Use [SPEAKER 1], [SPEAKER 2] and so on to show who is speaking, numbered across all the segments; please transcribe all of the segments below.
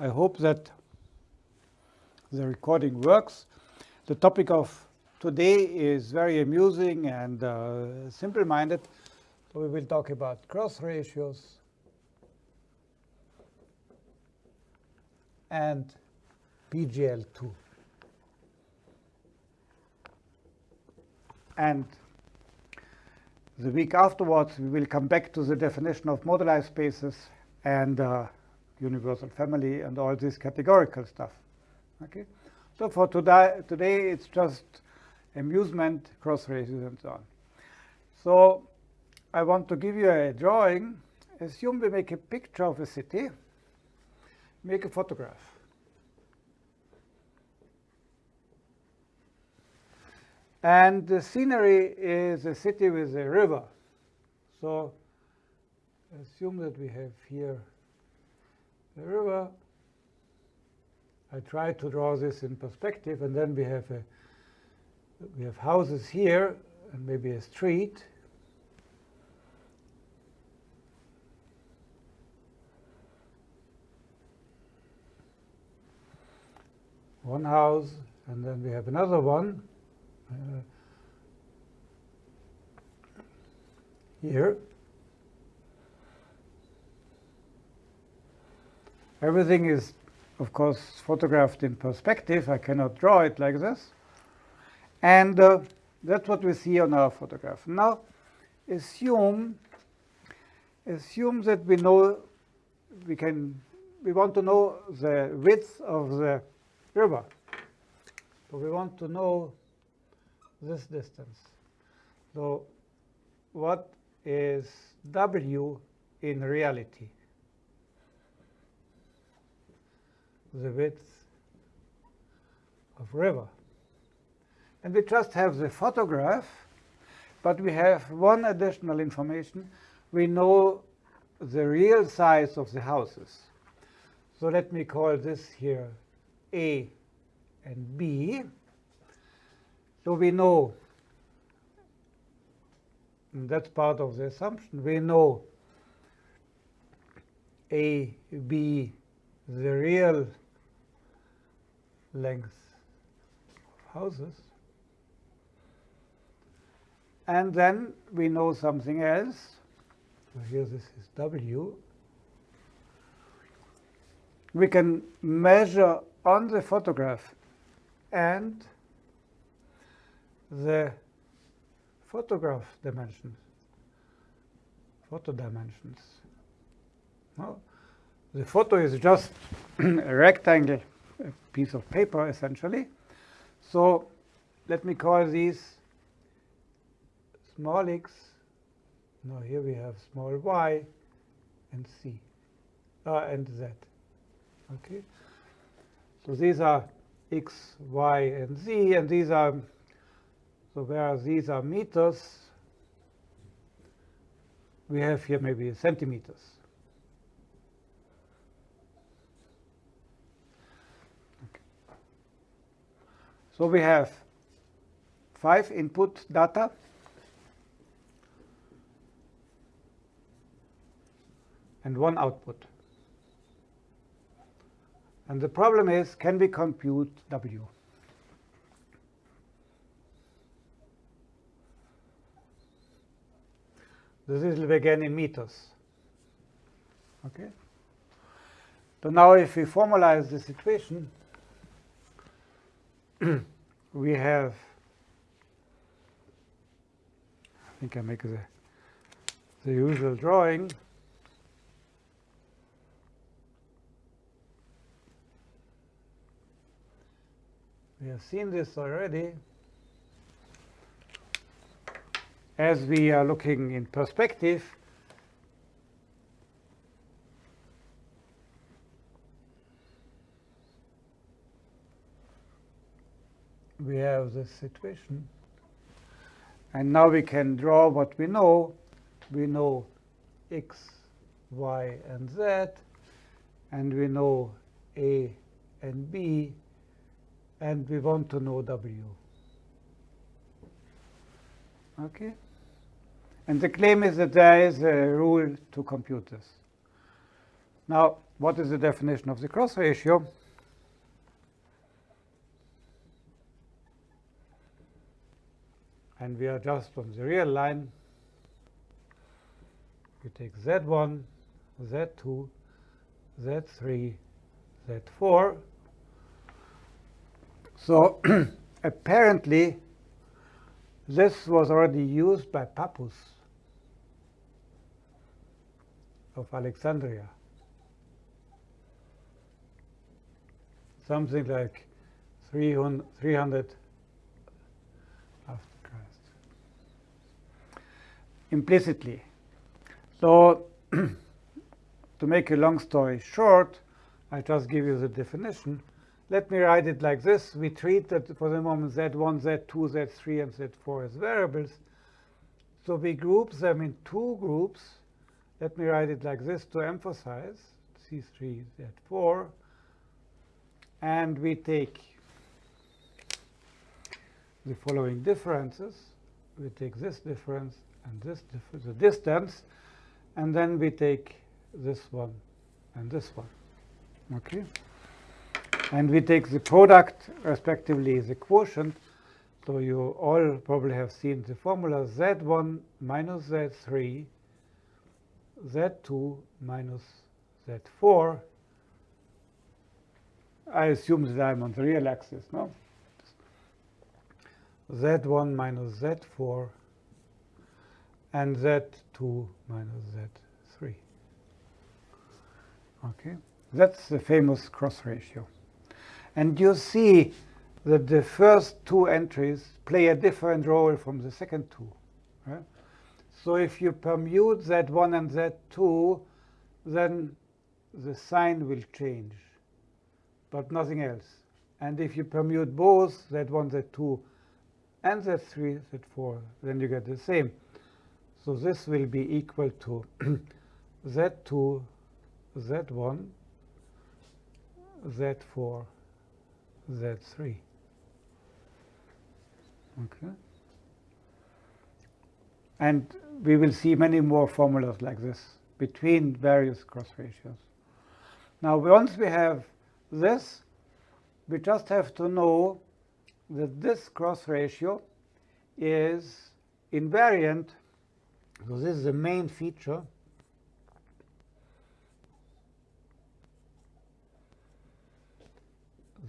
[SPEAKER 1] I hope that the recording works. The topic of today is very amusing and uh, simple-minded. So we will talk about cross ratios and PGL2. And the week afterwards, we will come back to the definition of moduli spaces and uh, universal family and all this categorical stuff. Okay, so for today, today it's just amusement, cross ratios, and so on. So I want to give you a drawing. Assume we make a picture of a city, make a photograph. And the scenery is a city with a river. So assume that we have here the river. I try to draw this in perspective, and then we have a we have houses here and maybe a street. One house, and then we have another one. Uh, here. Everything is, of course, photographed in perspective. I cannot draw it like this. And uh, that's what we see on our photograph. Now, assume, assume that we know, we can, we want to know the width of the river. So we want to know this distance. So what is W in reality? The width of river. And we just have the photograph, but we have one additional information. We know the real size of the houses. So let me call this here A and B. So we know, that's part of the assumption, we know A, B, the real length of houses. And then we know something else. So here this is W. We can measure on the photograph and the photograph dimensions, photo dimensions. Well, the photo is just a rectangle, a piece of paper, essentially. So let me call these small x. Now here we have small y and c, uh, and z. Okay. So these are x, y, and z, and these are so whereas these are meters, we have here maybe centimeters. So we have five input data. and one output. And the problem is, can we compute W? This is again in meters. Okay. So now if we formalize this equation, we have, I think I make the, the usual drawing. We have seen this already. as we are looking in perspective, we have this situation. And now we can draw what we know. We know x, y, and z. And we know a and b. And we want to know w. Okay? And the claim is that there is a rule to compute this. Now, what is the definition of the cross ratio? And we are just on the real line. We take Z1, Z2, Z3, Z4. So apparently, this was already used by Pappus of Alexandria. Something like 300, 300 after Christ. Implicitly. So to make a long story short, I just give you the definition. Let me write it like this. We treat that for the moment Z1, Z2, Z3, and Z4 as variables. So we group them in two groups. Let me write it like this to emphasize C3, Z4. And we take the following differences. We take this difference and this the distance, and then we take this one and this one. Okay? And we take the product, respectively, the quotient. So you all probably have seen the formula Z1 minus Z3, Z2 minus Z4. I assume that I'm on the real axis, no? Z1 minus Z4 and Z2 minus Z3. Okay, that's the famous cross ratio. And you see that the first two entries play a different role from the second two. Right? So if you permute Z1 and Z2, then the sign will change, but nothing else. And if you permute both Z1, Z2, and Z3, Z4, then you get the same. So this will be equal to Z2, Z1, Z4, Z3. Okay. And we will see many more formulas like this between various cross ratios. Now, once we have this, we just have to know that this cross ratio is invariant. So this is the main feature.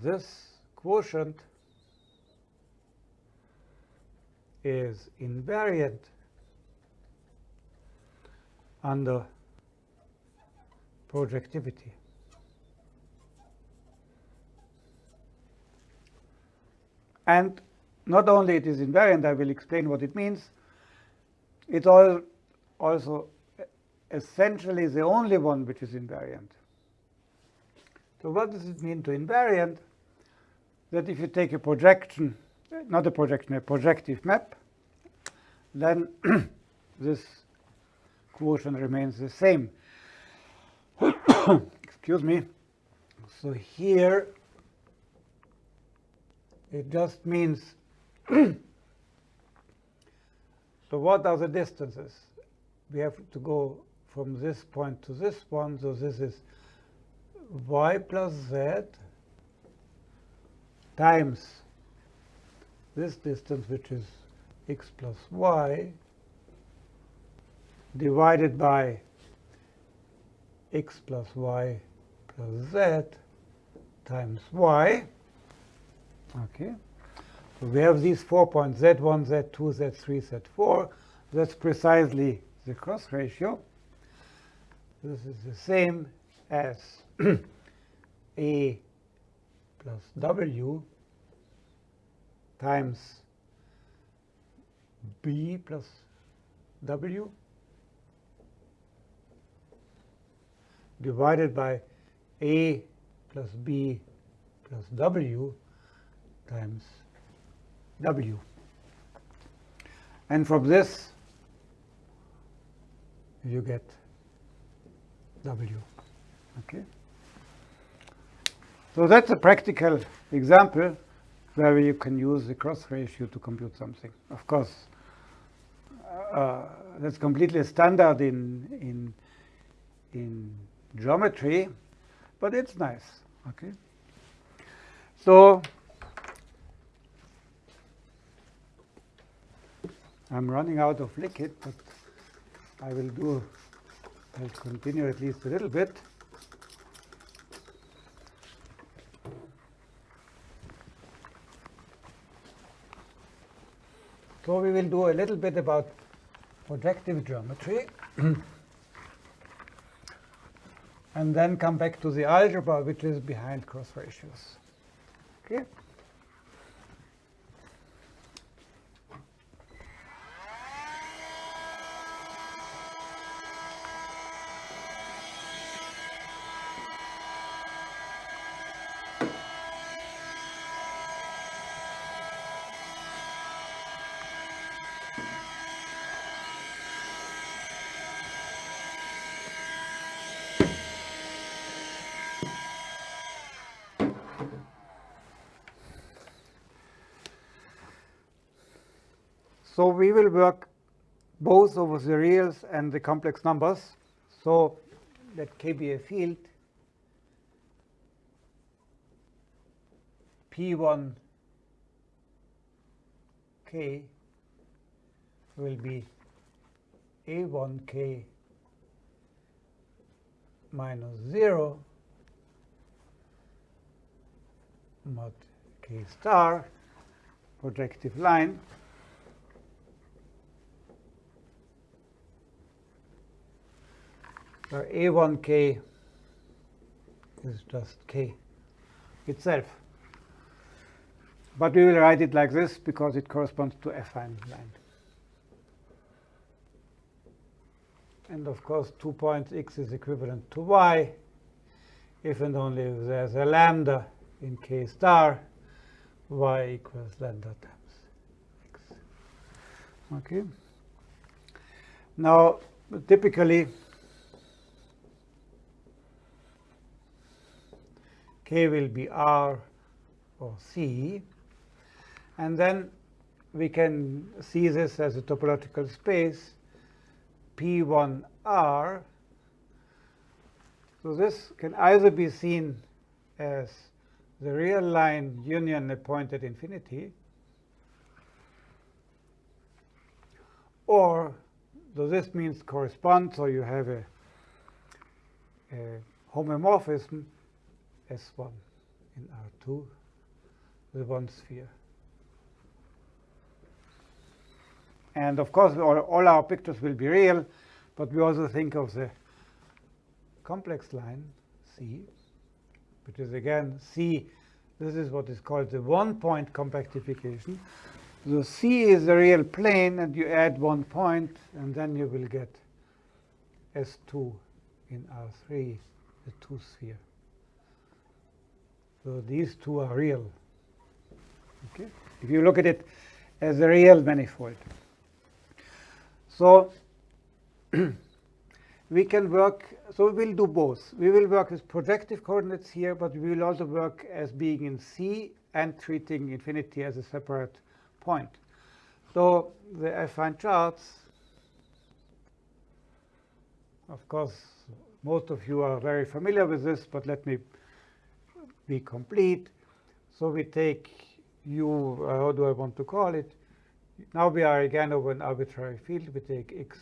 [SPEAKER 1] This quotient is invariant under projectivity. And not only it is invariant, I will explain what it means, it's all also essentially the only one which is invariant. So what does it mean to invariant? That if you take a projection, not a projection, a projective map, then this quotient remains the same. Excuse me. So here it just means, so what are the distances? We have to go from this point to this one, so this is y plus z times this distance, which is x plus y, divided by x plus y plus z times y. Okay. We have these four points, Z1, Z2, Z3, Z4. That's precisely the cross ratio. This is the same as A plus W times B plus W divided by A plus B plus W times W. And from this, you get W. Okay. So that's a practical example where you can use the cross ratio to compute something. Of course, uh, that's completely standard in in in geometry, but it's nice. Okay. So I'm running out of liquid, but I will do, I'll continue at least a little bit. So we will do a little bit about projective geometry. and then come back to the algebra, which is behind cross ratios. Okay? So we will work both over the reals and the complex numbers. So let K be a field. P1 K will be A1K minus 0 mod K star projective line where A1k is just k itself. But we will write it like this because it corresponds to affine line. And of course, two points x is equivalent to y if and only if there's a lambda in k star, y equals lambda times x. Okay. Now, typically, K will be R or C. And then we can see this as a topological space P1R. So this can either be seen as the real line union a point at infinity, or so this means corresponds, so you have a, a homomorphism S1 in R2 with one sphere. And of course, all, all our pictures will be real, but we also think of the complex line C, which is again C. This is what is called the one-point compactification. So C is the real plane, and you add one point, and then you will get S2 in R3, the two sphere. So these two are real. Okay? If you look at it as a real manifold. So we can work, so we will do both. We will work with projective coordinates here, but we will also work as being in C and treating infinity as a separate point. So the affine charts, of course, most of you are very familiar with this, but let me be complete. So we take u, uh, how do I want to call it? Now we are again over an arbitrary field. We take x,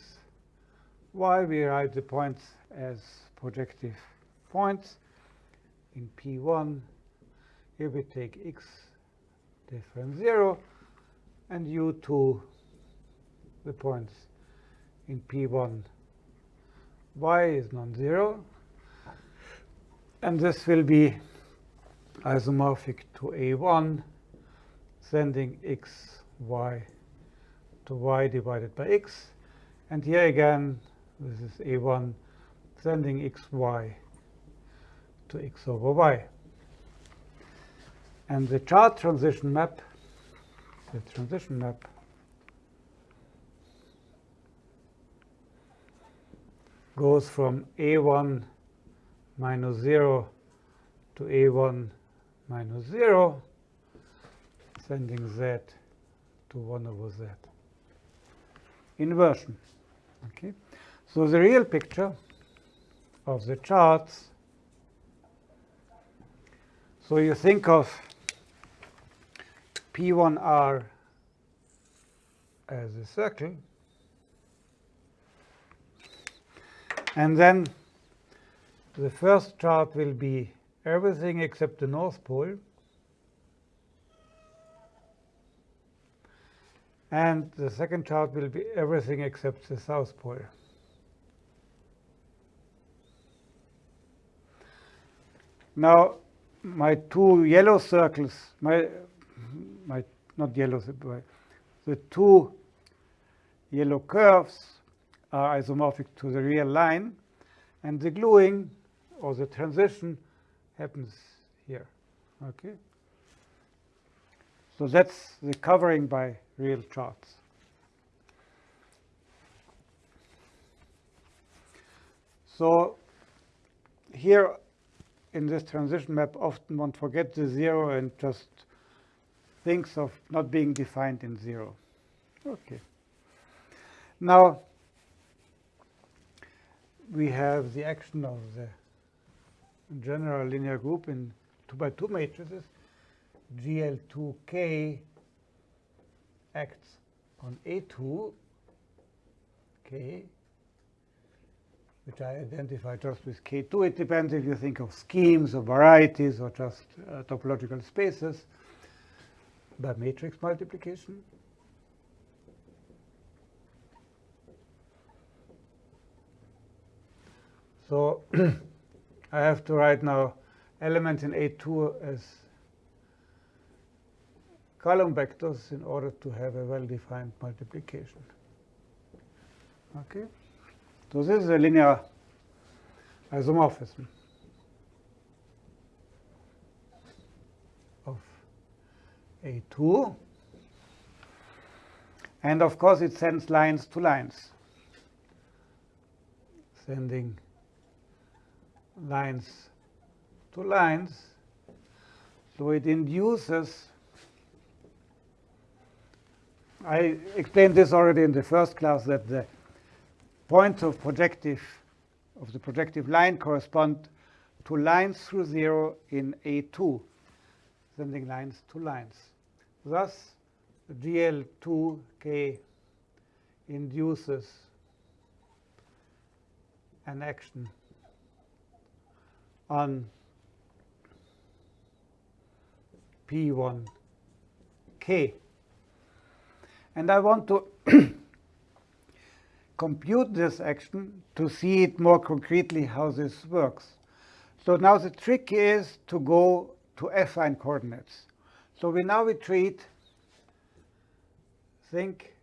[SPEAKER 1] y. We write the points as projective points in P1. Here we take x different 0 and u2 the points in P1. y is non-zero. And this will be isomorphic to A1, sending x, y to y divided by x. And here again, this is A1 sending x, y to x over y. And the chart transition map, the transition map, goes from A1 minus 0 to A1 minus 0, sending z to 1 over z. Inversion. Okay. So the real picture of the charts. So you think of P1R as a circle. And then the first chart will be everything except the North Pole. And the second chart will be everything except the South Pole. Now, my two yellow circles, my, my not yellow, the two yellow curves are isomorphic to the real line, and the gluing or the transition happens here. Okay. So that's the covering by real charts. So here in this transition map, often one forgets the zero and just thinks of not being defined in zero. Okay. Now, we have the action of the general linear group in 2 by 2 matrices. GL2K acts on A2, K, which I identify just with K2. It depends if you think of schemes or varieties or just uh, topological spaces by matrix multiplication. So I have to write now elements in A2 as column vectors in order to have a well-defined multiplication. Okay, so this is a linear isomorphism of A2. And of course, it sends lines to lines, sending lines to lines. So it induces, I explained this already in the first class, that the points of projective, of the projective line correspond to lines through zero in A2, sending lines to lines. Thus, GL2K induces an action on P1K. And I want to compute this action to see it more concretely how this works. So now the trick is to go to affine coordinates. So we now retreat, think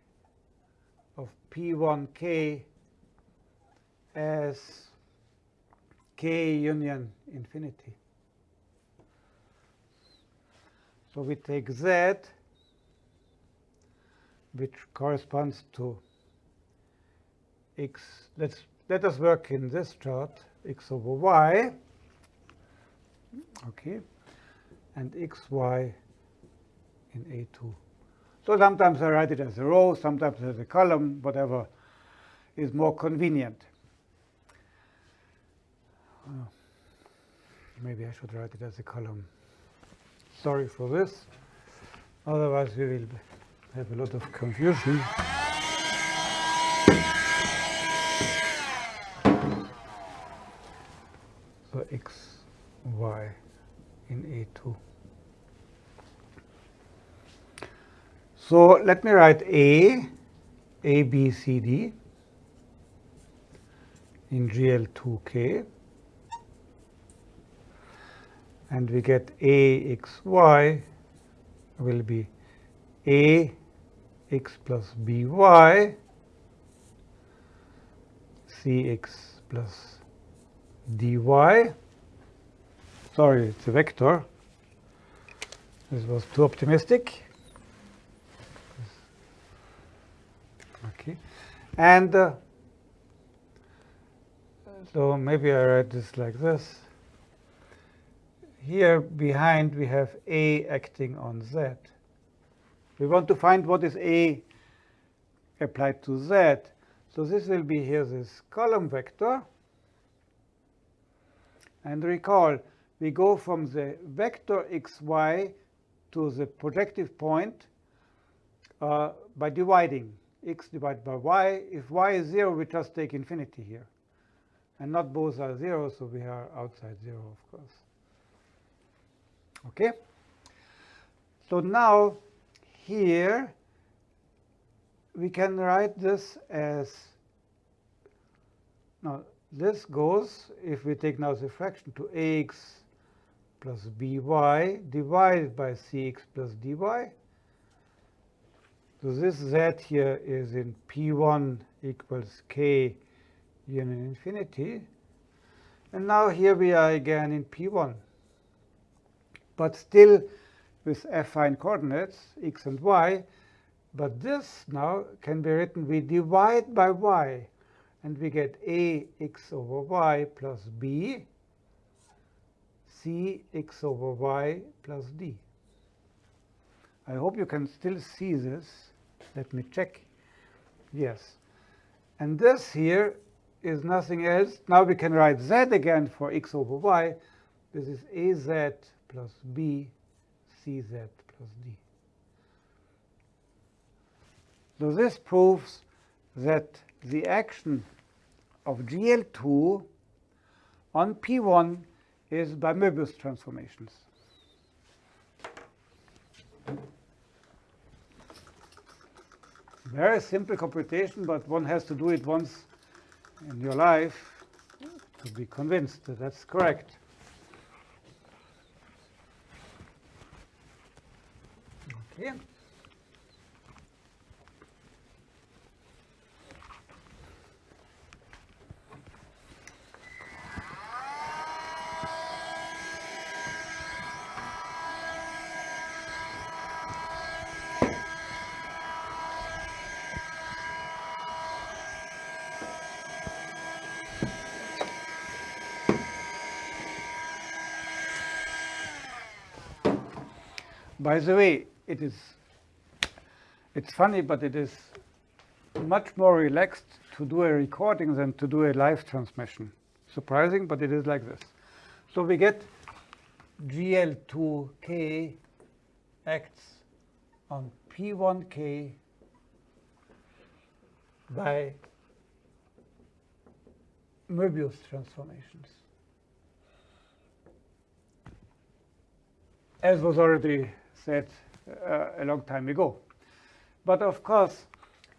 [SPEAKER 1] of P1K as K union infinity. So we take Z, which corresponds to x. Let's let us work in this chart, x over y. Okay, and xy in A2. So sometimes I write it as a row, sometimes as a column, whatever is more convenient. Oh, maybe I should write it as a column. Sorry for this. Otherwise, we will have a lot of confusion. So x, y in A2. So let me write A, A, B, C, D in GL2K and we get axy will be a x plus b y c x plus dy. Sorry, it's a vector. This was too optimistic. Okay, and uh, so maybe I write this like this here behind we have A acting on Z. We want to find what is A applied to Z. So this will be here this column vector. And recall, we go from the vector xy to the projective point uh, by dividing x divided by y. If y is 0, we just take infinity here. And not both are 0, so we are outside 0, of course. Okay? So now here we can write this as now this goes if we take now the fraction to ax plus by divided by cx plus dy. So this z here is in p1 equals k union infinity. And now here we are again in p1, but still with affine coordinates, x and y. But this now can be written, we divide by y, and we get ax over y plus b, c x over y plus d. I hope you can still see this. Let me check. Yes. And this here is nothing else. Now we can write z again for x over y. This is az plus b cz plus d. So this proves that the action of GL2 on P1 is by Möbius transformations. Very simple computation, but one has to do it once in your life to be convinced that that's correct. Okay. By the way, it is it's funny, but it is much more relaxed to do a recording than to do a live transmission. Surprising, but it is like this. So we get GL2K acts on P1K by Möbius transformations. As was already said uh, a long time ago. But of course,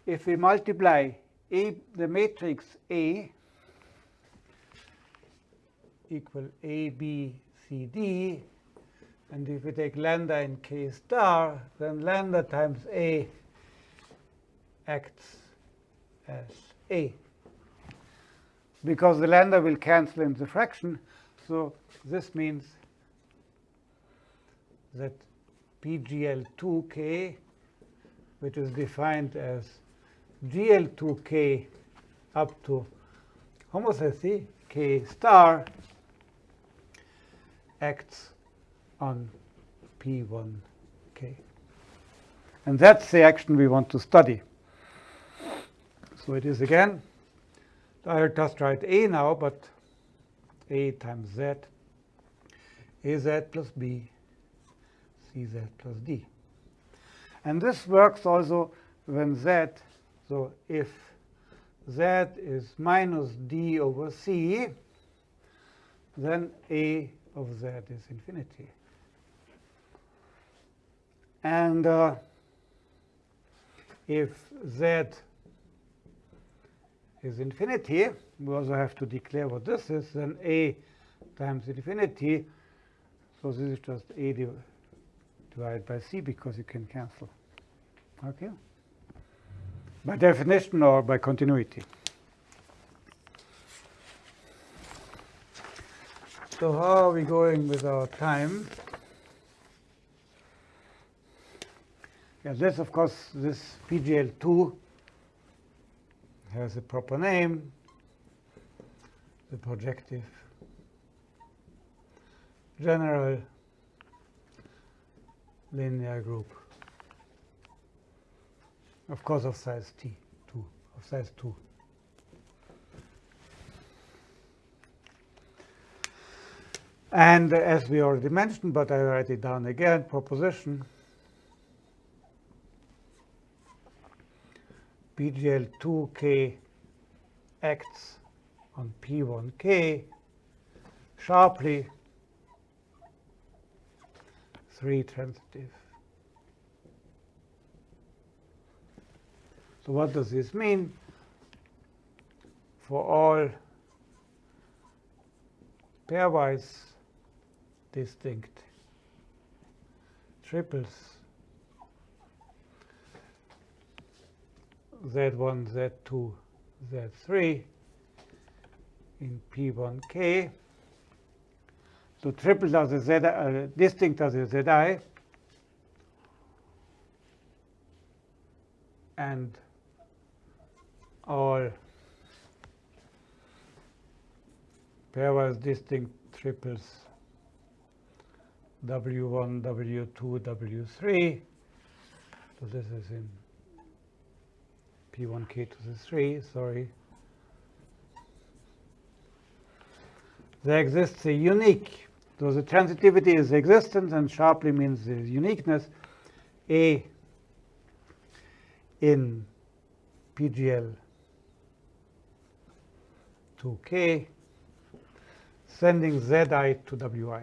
[SPEAKER 1] if we multiply A, the matrix A equal A, B, C, D, and if we take lambda in K star, then lambda times A acts as A. Because the lambda will cancel in the fraction, so this means that PGL2K, which is defined as GL2K up to homothety K star acts on P1K. And that's the action we want to study. So it is again, I'll just write A now, but A times Z, AZ plus B dz plus d. And this works also when z, so if z is minus d over c, then a of z is infinity. And uh, if z is infinity, we also have to declare what this is, then a times infinity, so this is just a divided by c because you can cancel. Okay? By definition or by continuity. So how are we going with our time? Yeah, this, of course, this PGL2 has a proper name, the projective general linear group. Of course, of size t, 2, of size 2. And as we already mentioned, but I write it down again, proposition PGL2K acts on P1K sharply 3 transitive. So what does this mean? For all pairwise distinct triples Z1, Z2, Z3 in P1K. So triples are the Z, uh, distinct are the Zi, and all pairwise distinct triples W1, W2, W3. So this is in P1K to the 3, sorry. There exists a unique, so the transitivity is existence and sharply means the uniqueness, A in PGL 2K sending Zi to Wi.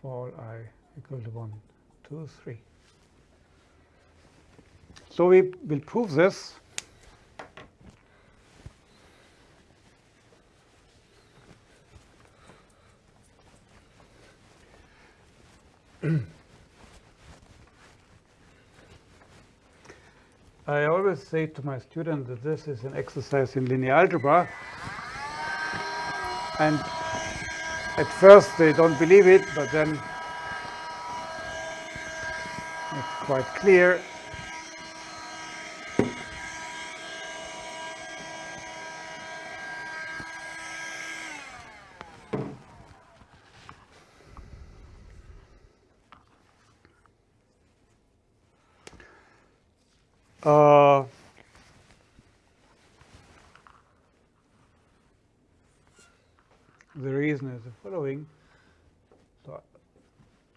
[SPEAKER 1] For all i equal to 1, 2, 3. So we will prove this. I always say to my students that this is an exercise in linear algebra. And at first they don't believe it, but then it's quite clear. Uh, the reason is the following. So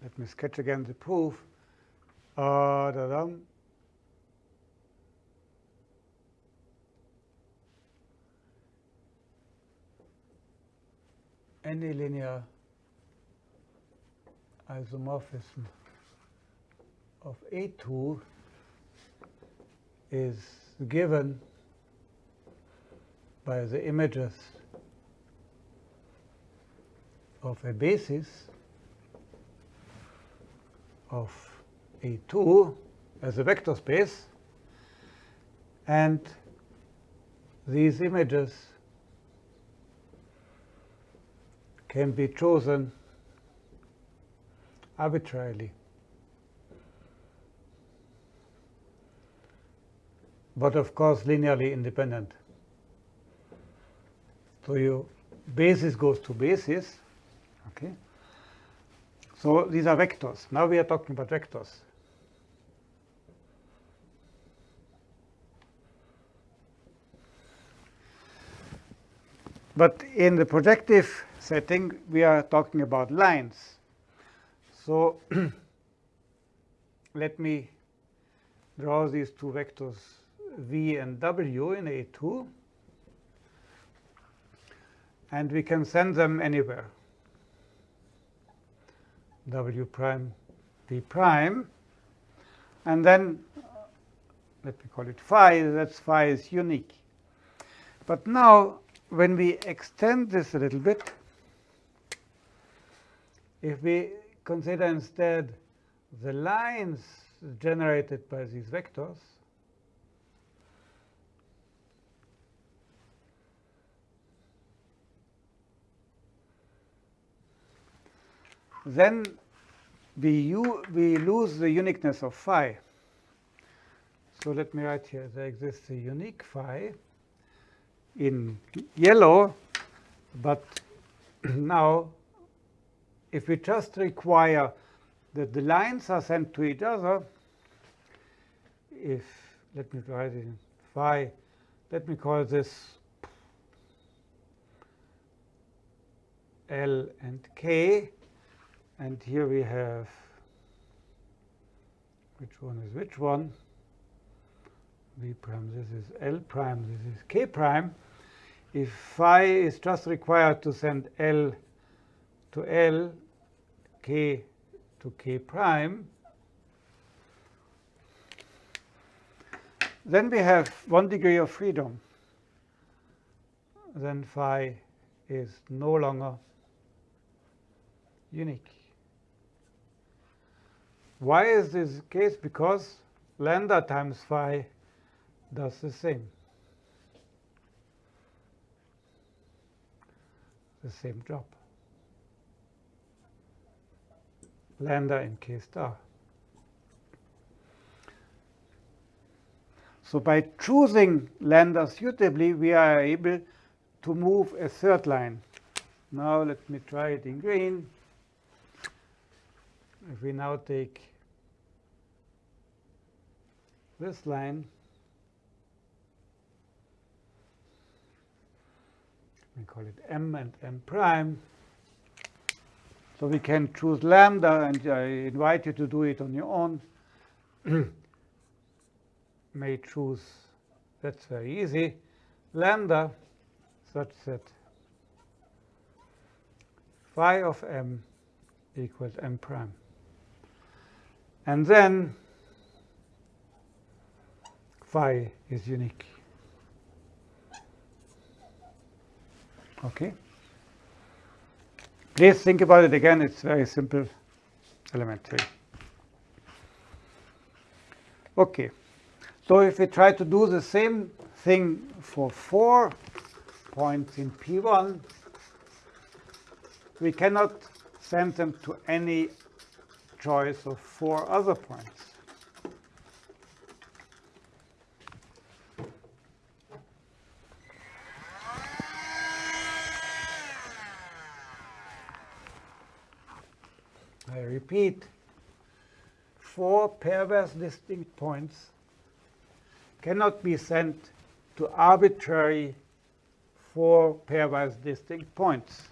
[SPEAKER 1] let me sketch again the proof. Uh, da -dum. Any linear isomorphism of A2 is given by the images of a basis of A2 as a vector space and these images can be chosen arbitrarily. but of course linearly independent. So your basis goes to basis. Okay. So these are vectors. Now we are talking about vectors. But in the projective setting, we are talking about lines. So let me draw these two vectors v and w in A2. And we can send them anywhere. W prime, v prime. And then, uh, let me call it phi, that's phi is unique. But now, when we extend this a little bit, if we consider instead the lines generated by these vectors, then we, we lose the uniqueness of phi. So let me write here, there exists a unique phi in yellow, but now if we just require that the lines are sent to each other, if, let me write it in phi, let me call this L and K. And here we have, which one is which one? V prime, this is L prime, this is K prime. If phi is just required to send L to L, K to K prime, then we have one degree of freedom. Then phi is no longer unique. Why is this case? Because lambda times phi does the same. The same job. Lambda in k star. So by choosing lambda suitably, we are able to move a third line. Now let me try it in green. If we now take this line, we call it m and m prime. So we can choose lambda, and I invite you to do it on your own. May choose, that's very easy, lambda such that phi of m equals m prime. And then phi is unique. Okay? Please think about it again. It's very simple, elementary. Okay. So if we try to do the same thing for four points in P1, we cannot send them to any choice of four other points. I repeat, four pairwise distinct points cannot be sent to arbitrary four pairwise distinct points.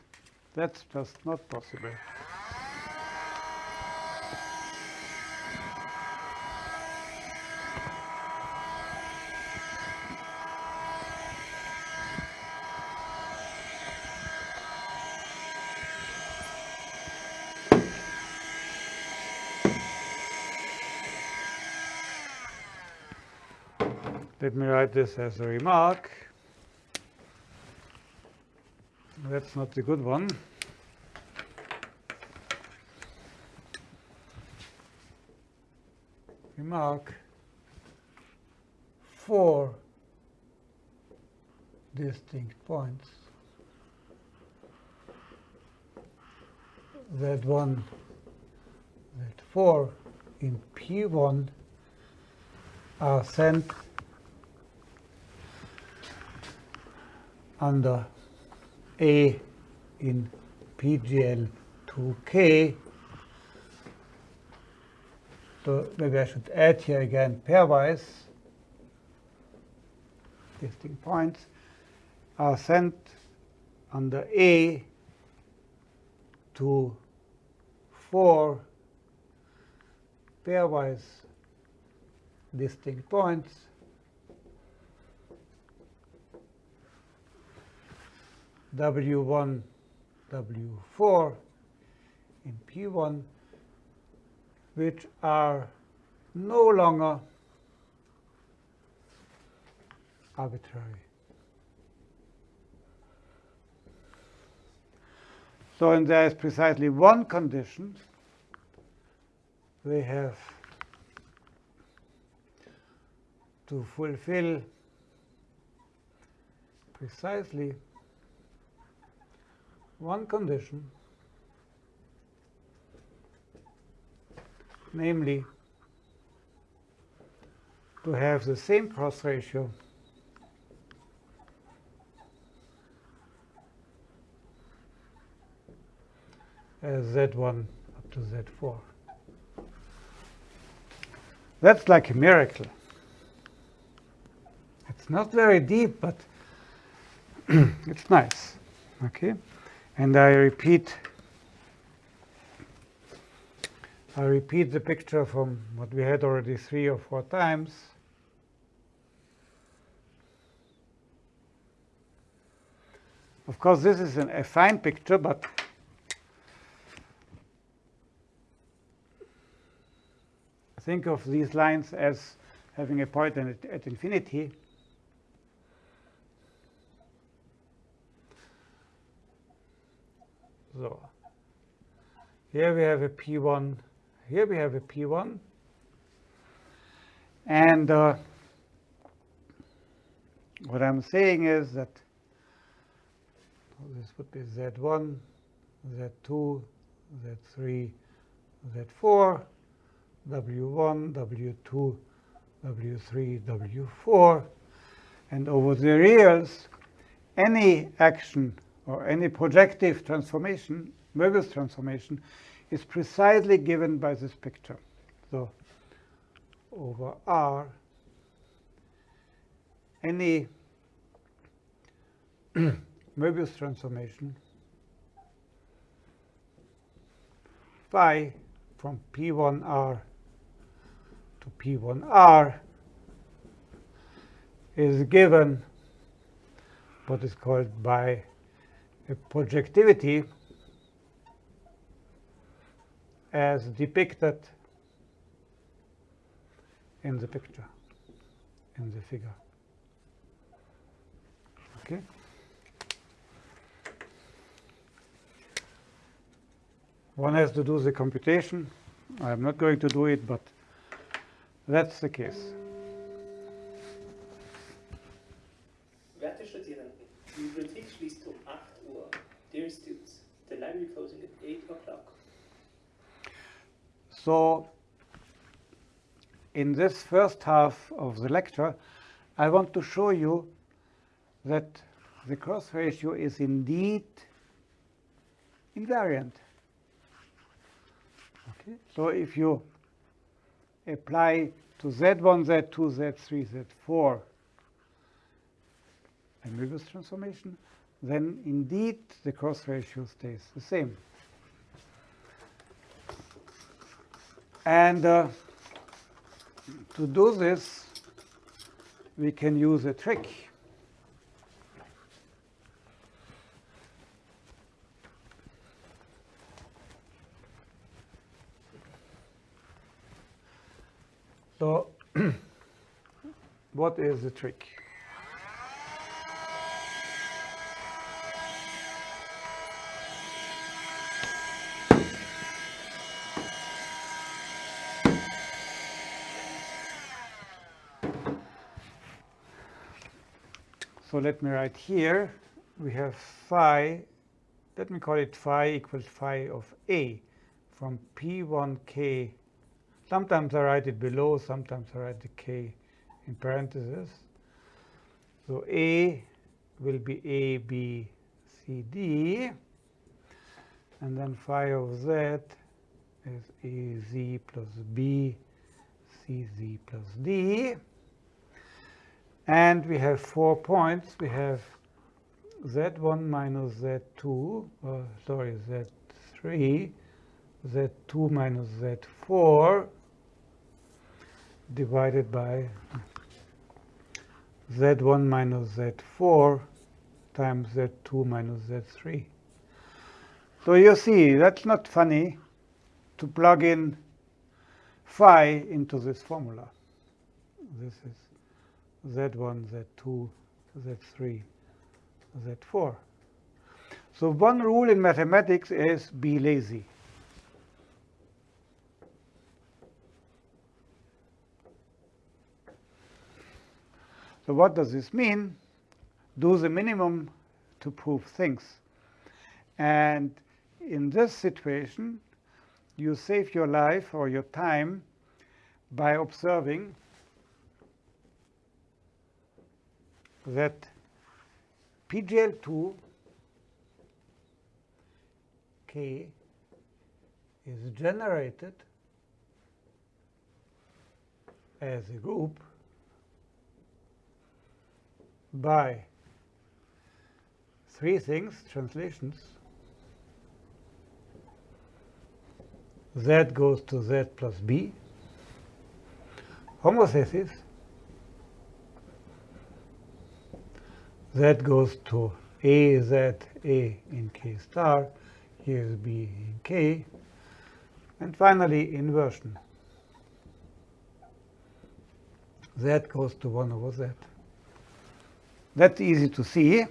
[SPEAKER 1] That's just not possible. Let me write this as a remark. That's not the good one. Remark four distinct points. Z1, Z4 in P1 are sent under A in PGL 2K. So maybe I should add here again pairwise distinct points are sent under A to four pairwise distinct points W1, W4 in P1, which are no longer arbitrary. So and there is precisely one condition we have to fulfill precisely one condition, namely to have the same cross ratio as Z1 up to Z4. That's like a miracle. It's not very deep, but it's nice. Okay. And I repeat I repeat the picture from what we had already three or four times. Of course, this is an, affine picture, but think of these lines as having a point at, at infinity. So here we have a P1 here we have a P1. And uh, what I'm saying is that this would be Z1, Z2, Z3, Z4, W1, W2, W3, W4. And over the reals, any action or any projective transformation, Möbius transformation, is precisely given by this picture. So over R, any Möbius transformation phi from P1R to P1R is given what is called by projectivity as depicted in the picture, in the figure. Okay? One has to do the computation. I'm not going to do it, but that's the case.
[SPEAKER 2] Library closing at 8 o'clock.
[SPEAKER 1] So in this first half of the lecture, I want to show you that the cross ratio is indeed invariant. Okay. So if you apply to Z1, Z2, Z3, Z4 a Möbius transformation, then indeed the cross ratio stays the same. And uh, to do this, we can use a trick. So what is the trick? So let me write here, we have phi, let me call it phi equals phi of A from P1k. Sometimes I write it below, sometimes I write the k in parentheses. So A will be A, B, C, D. And then phi of Z is A, Z plus B, C, Z plus D. And we have four points. We have z1 minus z2, uh, sorry, z3, z2 minus z4 divided by z1 minus z4 times z2 minus z3. So you see, that's not funny to plug in phi into this formula. This is Z1, Z2, Z3, Z4. So one rule in mathematics is be lazy. So what does this mean? Do the minimum to prove things. And in this situation, you save your life or your time by observing that PGL2 K is generated as a group by three things, translations, z goes to z plus b, homotheties, z goes to a z a in k star, here is b in k, and finally inversion. z goes to 1 over z. That's easy to see,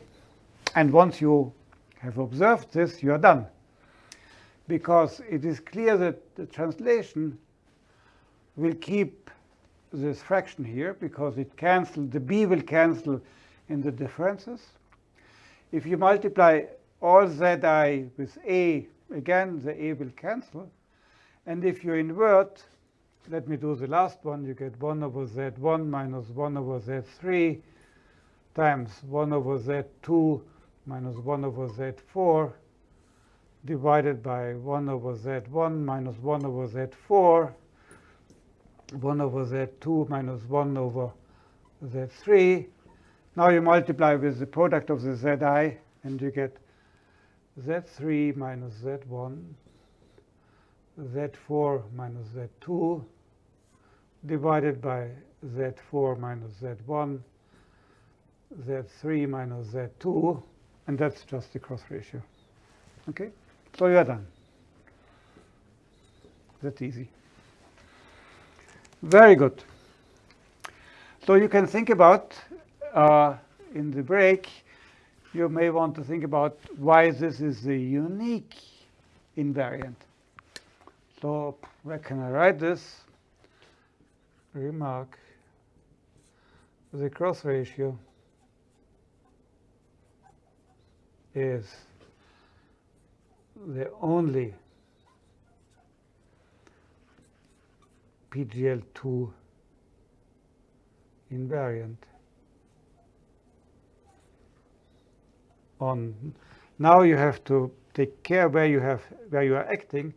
[SPEAKER 1] and once you have observed this, you are done. Because it is clear that the translation will keep this fraction here because it cancels, the b will cancel in the differences. If you multiply all zi with a, again, the a will cancel. And if you invert, let me do the last one, you get 1 over z1 minus 1 over z3 times 1 over z2 minus 1 over z4 divided by 1 over z1 minus 1 over z4, 1 over z2 minus 1 over z3. Now you multiply with the product of the zi, and you get z3 minus z1, z4 minus z2 divided by z4 minus z1, z3 minus z2, and that's just the cross ratio. Okay? So you are done. That's easy. Very good. So you can think about, uh, in the break, you may want to think about why this is the unique invariant. So where can I write this? Remark the cross ratio is the only PGL2 invariant on. Now you have to take care where you have where you are acting.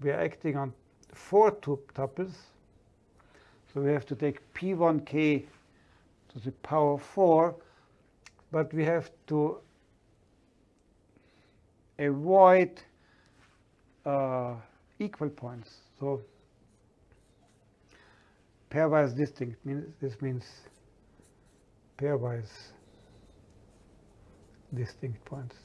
[SPEAKER 1] We are acting on four tuples. So we have to take p1k to the power 4 but we have to avoid uh, equal points. So pairwise distinct means this means pairwise distinct points.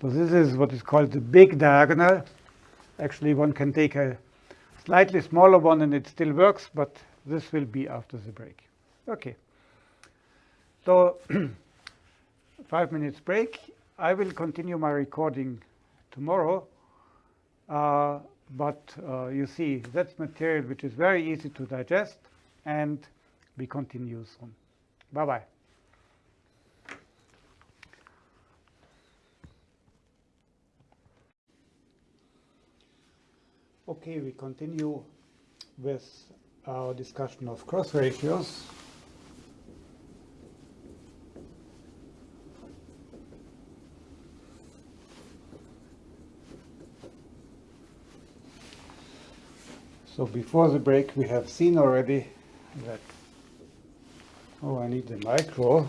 [SPEAKER 1] So this is what is called the big diagonal. Actually, one can take a slightly smaller one and it still works, but this will be after the break. Okay. So five minutes break. I will continue my recording tomorrow. Uh, but uh, you see, that's material which is very easy to digest, and we continue soon. Bye-bye. Okay, we continue with our discussion of cross ratios. So before the break, we have seen already that, oh, I need the micro.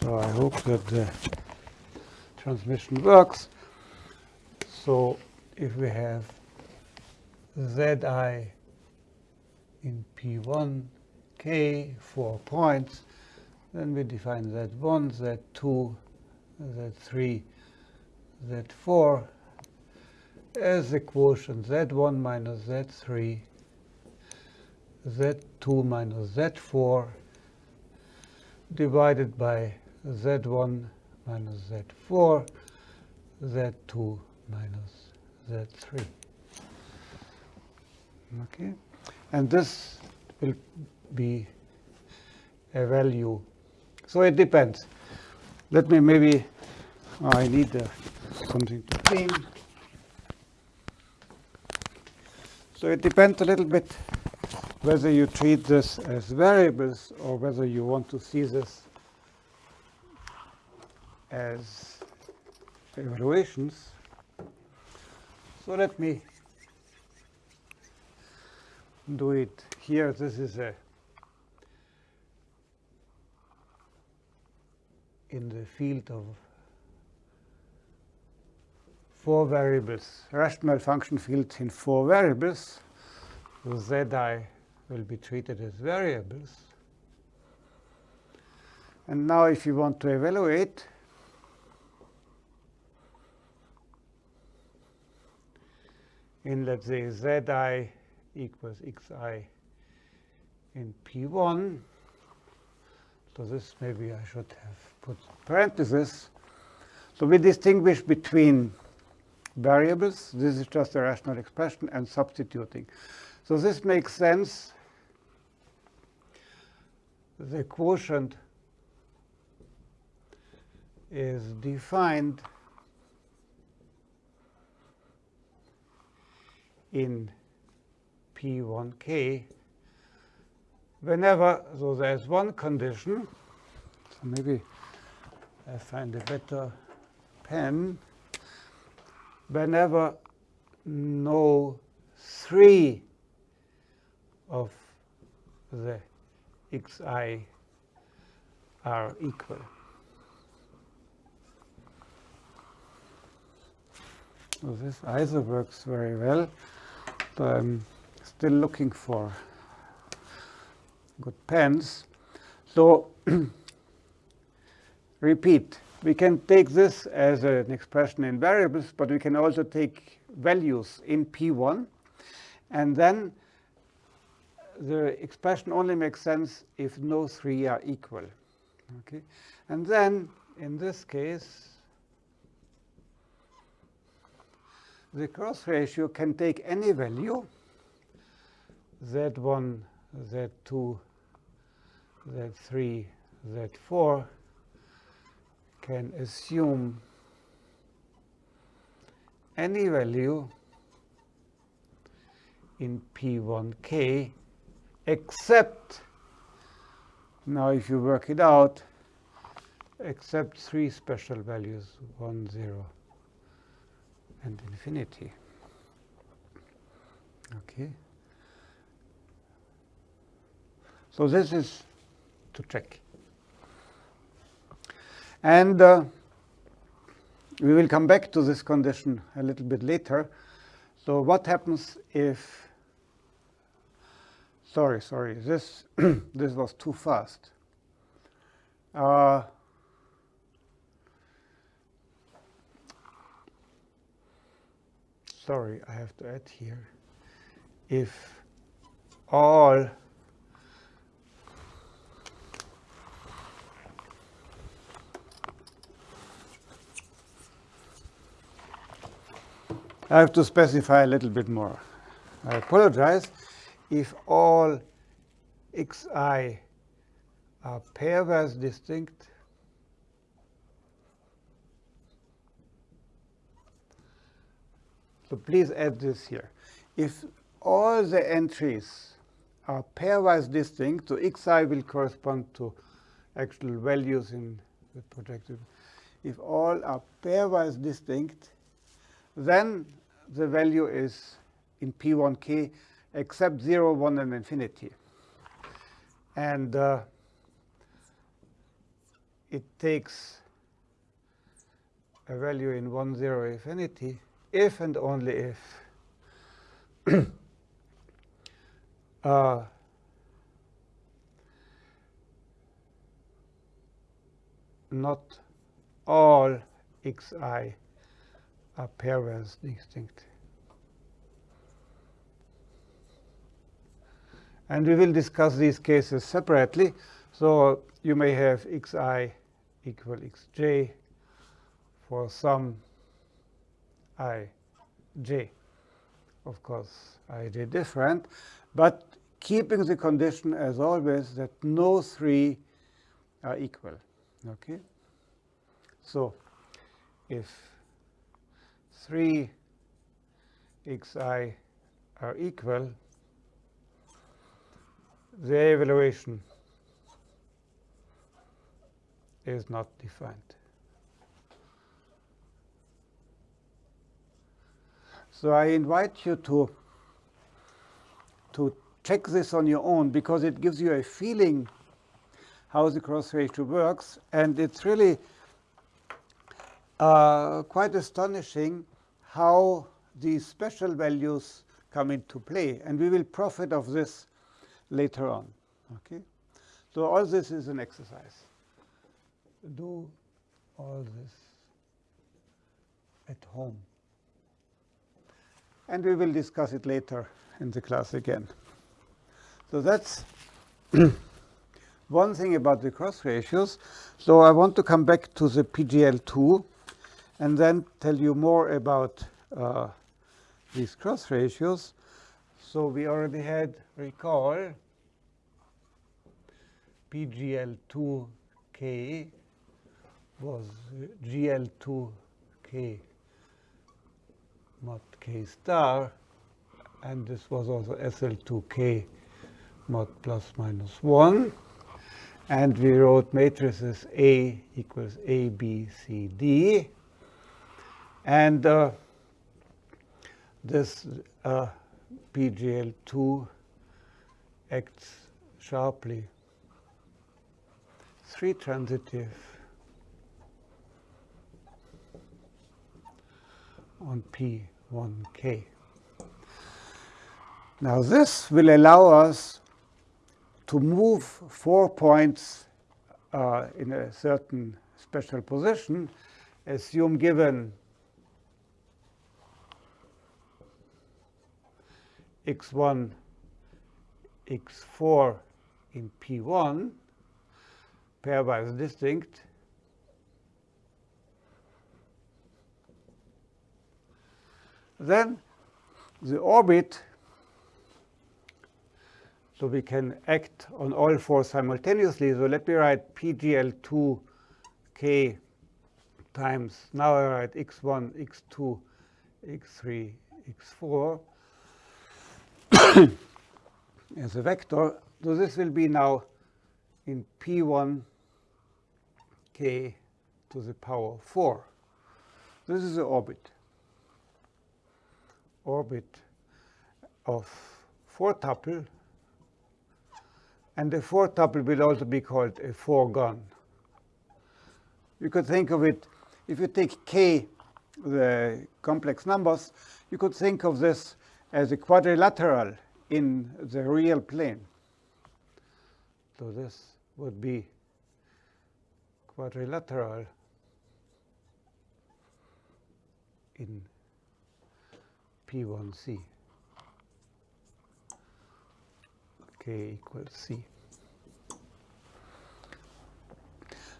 [SPEAKER 1] So I hope that the transmission works. So if we have Zi in P1, K, four points, then we define Z1, Z2, Z3, Z4, as the quotient z1 minus z3, z2 minus z4 divided by z1 minus z4, z2 minus z3. Okay, and this will be a value. So it depends. Let me maybe, oh, I need uh, something to clean. So it depends a little bit whether you treat this as variables or whether you want to see this as evaluations. So let me do it here. This is a in the field of four variables, rational function fields in four variables, so zi will be treated as variables. And now if you want to evaluate, in let's say zi equals xi in P1, so this maybe I should have put parentheses. So we distinguish between variables. This is just a rational expression and substituting. So this makes sense. The quotient is defined in P1k whenever, so there's one condition, so maybe I find a better pen, whenever no three of the xi are equal. So this either works very well, but I'm still looking for good pens. So repeat, we can take this as an expression in variables, but we can also take values in P1. And then the expression only makes sense if no three are equal. Okay? And then, in this case, the cross ratio can take any value, z1, z2, z3, z4, can assume any value in P1k except, now if you work it out, except three special values, 1, 0, and infinity. Okay. So this is to check. And uh, we will come back to this condition a little bit later. So what happens if, sorry, sorry, this, this was too fast. Uh, sorry, I have to add here. If all I have to specify a little bit more. I apologize. If all xi are pairwise distinct, so please add this here. If all the entries are pairwise distinct, so xi will correspond to actual values in the projected. If all are pairwise distinct, then the value is in P1k except 0, 1, and infinity. And uh, it takes a value in 1, 0 infinity if and only if uh, not all xi are pairwise distinct. And we will discuss these cases separately. So you may have xi equal xj for some i j. Of course, ij different, but keeping the condition as always that no three are equal. Okay. So if 3 xi are equal, the evaluation is not defined. So I invite you to, to check this on your own because it gives you a feeling how the cross ratio works. And it's really uh, quite astonishing how these special values come into play. And we will profit of this later on. Okay? So all this is an exercise. Do all this at home. And we will discuss it later in the class again. So that's one thing about the cross ratios. So I want to come back to the PGL2 and then tell you more about uh, these cross ratios. So we already had recall PGL2K was GL2K mod K star, and this was also SL2K mod plus minus 1. And we wrote matrices A equals A, B, C, D. And uh, this uh, PGL2 acts sharply. Three transitive on P1K. Now this will allow us to move four points uh, in a certain special position, assume given x1, x4 in P1, pairwise distinct, then the orbit, so we can act on all four simultaneously. So let me write PGL2k times, now I write x1, x2, x3, x4 as a vector. So this will be now in P1 k to the power 4. This is the orbit. Orbit of 4 tuple. And the 4 tuple will also be called a 4 gon. You could think of it, if you take k, the complex numbers, you could think of this as a quadrilateral in the real plane. So this would be quadrilateral in P1C. K equals C.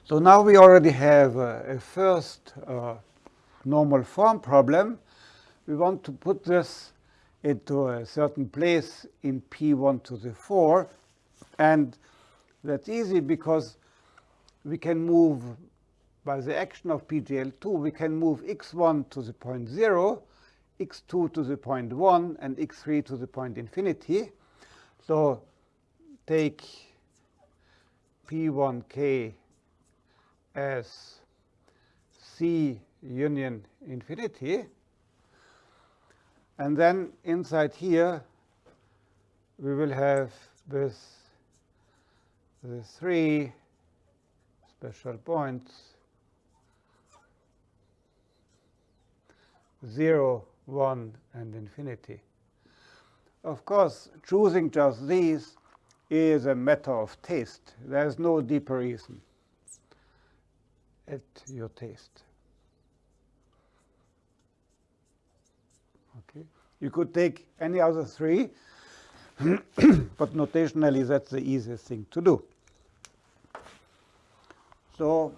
[SPEAKER 1] So now we already have uh, a first uh, normal form problem. We want to put this into a certain place in P1 to the 4. And that's easy because we can move, by the action of PGL2, we can move x1 to the point 0, x2 to the point 1, and x3 to the point infinity. So take P1k as C union infinity. And then inside here, we will have this the three special points 0, 1, and infinity. Of course, choosing just these is a matter of taste. There's no deeper reason at your taste. Okay. You could take any other three, but notationally that's the easiest thing to do. So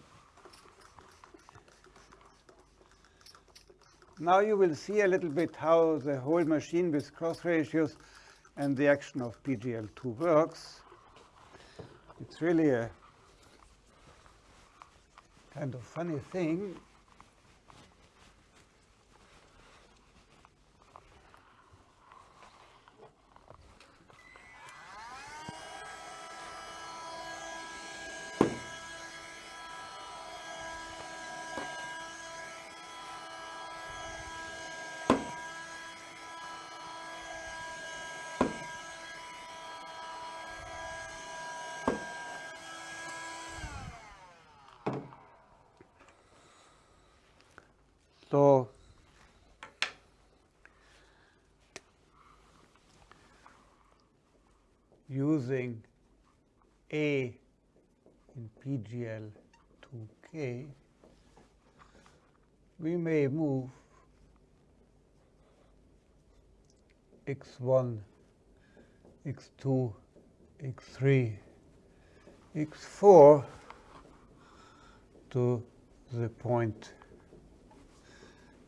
[SPEAKER 1] now you will see a little bit how the whole machine with cross ratios and the action of PGL2 works. It's really a kind of funny thing. A in PGL 2K, we may move x1, x2, x3, x4 to the point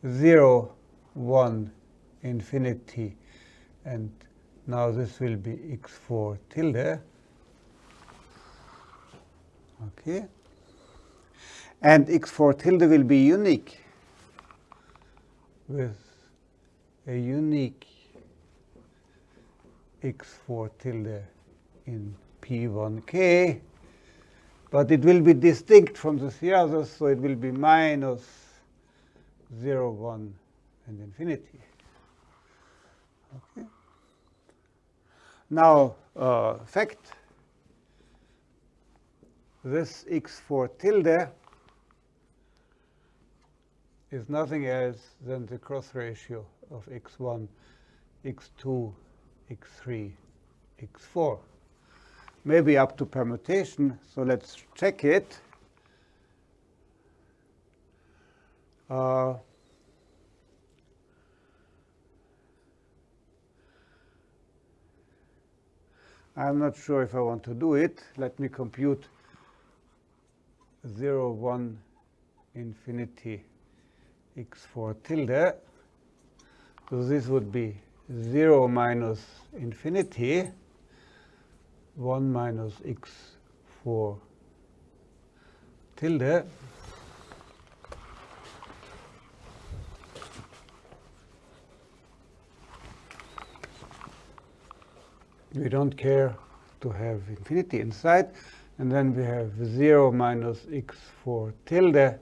[SPEAKER 1] 0, 1, infinity, and now this will be x4 tilde. Okay. And x4 tilde will be unique with a unique x4 tilde in P1k, but it will be distinct from the three others, so it will be minus 0, 1, and infinity. Okay. Now, uh, fact, this x4 tilde is nothing else than the cross ratio of x1, x2, x3, x4. Maybe up to permutation, so let's check it. Uh, I'm not sure if I want to do it. Let me compute 0, 1, infinity, x4 tilde. So this would be 0 minus infinity, 1 minus x4 tilde. We don't care to have infinity inside. And then we have 0 minus x4 tilde,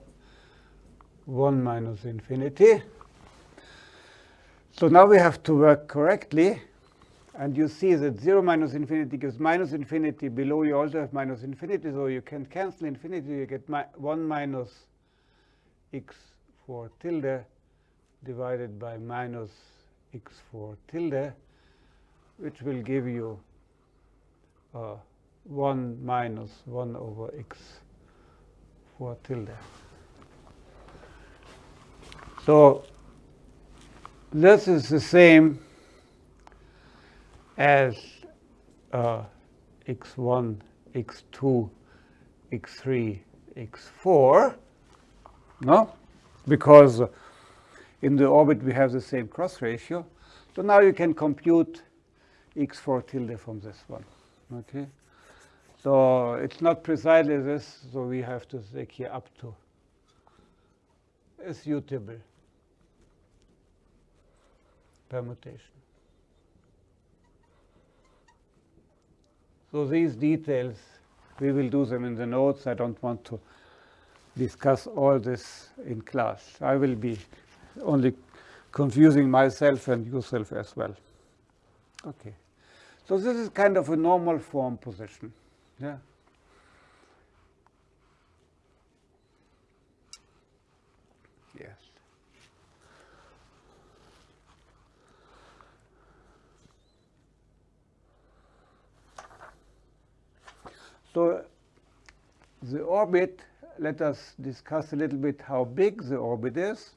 [SPEAKER 1] 1 minus infinity. So now we have to work correctly. And you see that 0 minus infinity gives minus infinity. Below you also have minus infinity. So you can cancel infinity. You get mi 1 minus x4 tilde divided by minus x4 tilde, which will give you uh, 1 minus 1 over x 4 tilde. So this is the same as uh, x1, x2, x3, x4, no? Because in the orbit we have the same cross ratio. So now you can compute x4 tilde from this one, okay? So it's not precisely this, so we have to take here up to a suitable permutation. So these details, we will do them in the notes. I don't want to discuss all this in class. I will be only confusing myself and yourself as well. Okay. So this is kind of a normal form position. Yeah. Yes. So the orbit, let us discuss a little bit how big the orbit is.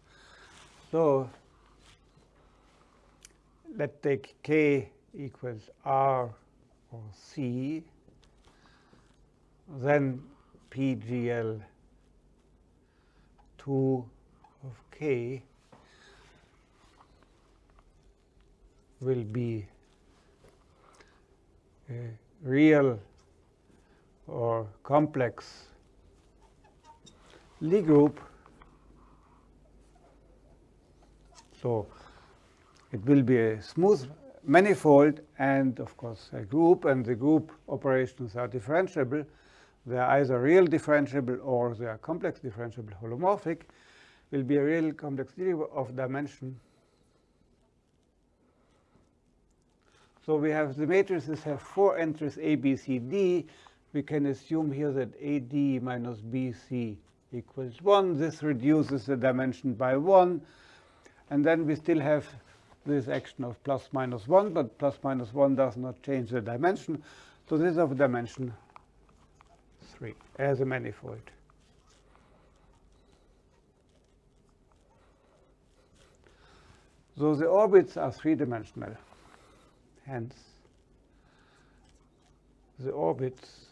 [SPEAKER 1] So let's take k equals r or c, then PGL 2 of k will be a real or complex Lie group. So it will be a smooth manifold and of course a group and the group operations are differentiable. They are either real differentiable or they are complex differentiable holomorphic will be a real complex of dimension. So we have the matrices have four entries A, B, C, D. We can assume here that AD minus BC equals 1. This reduces the dimension by 1. And then we still have this action of plus minus 1, but plus minus 1 does not change the dimension. So this is of dimension 3 as a manifold. So the orbits are three-dimensional. Hence, the orbits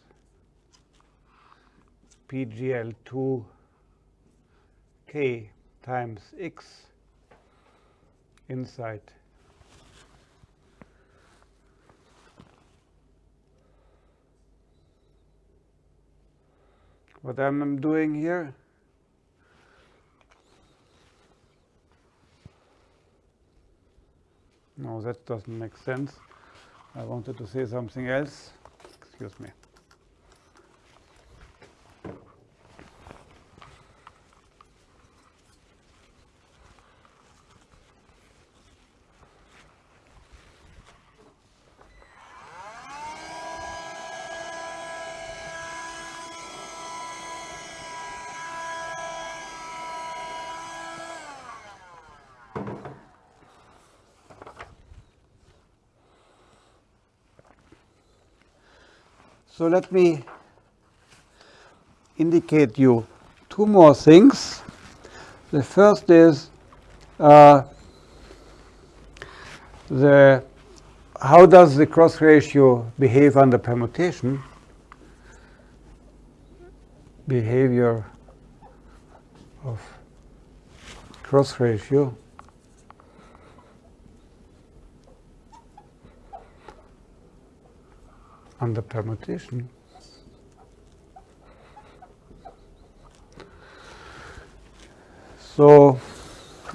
[SPEAKER 1] PGL2 k times x inside what I'm doing here. No that doesn't make sense. I wanted to say something else. Excuse me So let me indicate you two more things. The first is uh, the how does the cross ratio behave under permutation? Behavior of cross ratio. Under permutation. So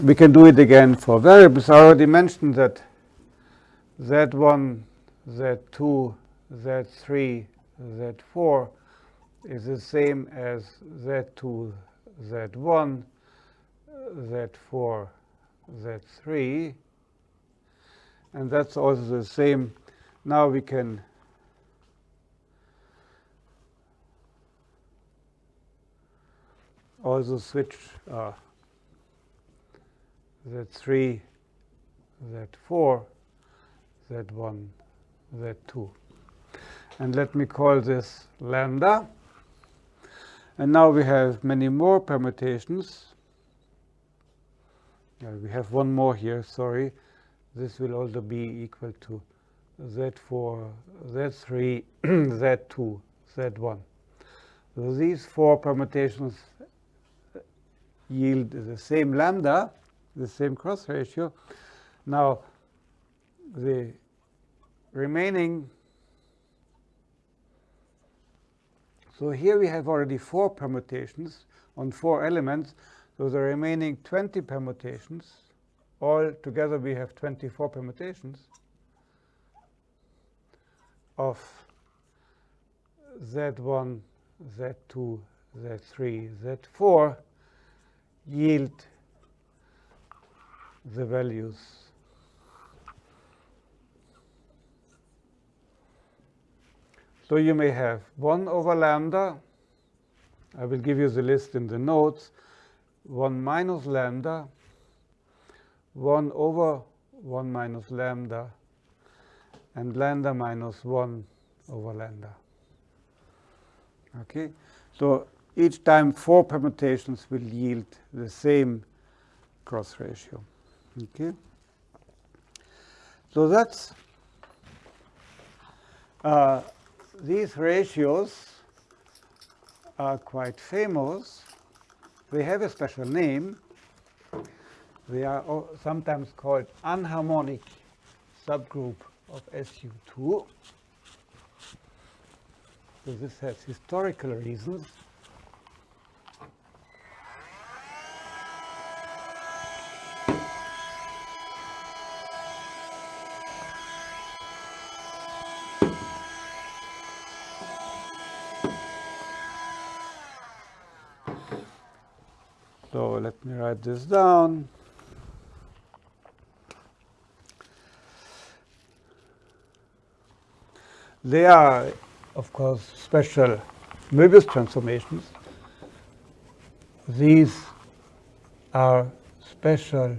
[SPEAKER 1] we can do it again for variables. I already mentioned that Z1, Z2, Z3, Z4 is the same as Z2, Z1, Z4, Z3. And that's also the same. Now we can also switch uh, Z3, Z4, Z1, Z2. And let me call this lambda. And now we have many more permutations. Yeah, we have one more here, sorry. This will also be equal to Z4, Z3, Z2, Z1. So these four permutations yield the same lambda, the same cross ratio. Now, the remaining, so here we have already four permutations on four elements. So the remaining 20 permutations, all together we have 24 permutations of Z1, Z2, Z3, Z4 yield the values So you may have 1 over lambda. I will give you the list in the notes. 1 minus lambda, 1 over 1 minus lambda, and lambda minus 1 over lambda. Okay, so each time four permutations will yield the same cross ratio. Okay. So that's uh, these ratios are quite famous. They have a special name. They are sometimes called anharmonic subgroup of SU2. So this has historical reasons. let me write this down. They are, of course, special Möbius transformations. These are special